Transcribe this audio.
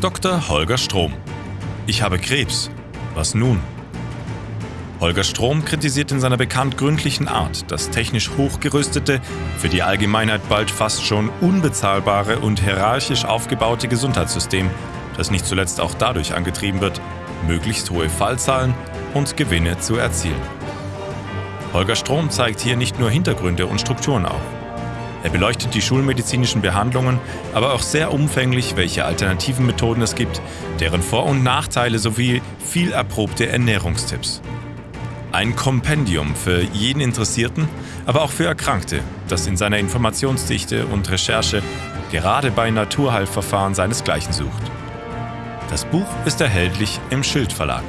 Dr. Holger Strom. Ich habe Krebs. Was nun? Holger Strom kritisiert in seiner bekannt gründlichen Art das technisch hochgerüstete, für die Allgemeinheit bald fast schon unbezahlbare und hierarchisch aufgebaute Gesundheitssystem, das nicht zuletzt auch dadurch angetrieben wird, möglichst hohe Fallzahlen und Gewinne zu erzielen. Holger Strom zeigt hier nicht nur Hintergründe und Strukturen auf. Er beleuchtet die schulmedizinischen Behandlungen, aber auch sehr umfänglich, welche alternativen Methoden es gibt, deren Vor- und Nachteile sowie viel erprobte Ernährungstipps. Ein Kompendium für jeden Interessierten, aber auch für Erkrankte, das in seiner Informationsdichte und Recherche gerade bei Naturheilverfahren seinesgleichen sucht. Das Buch ist erhältlich im Schild Verlag.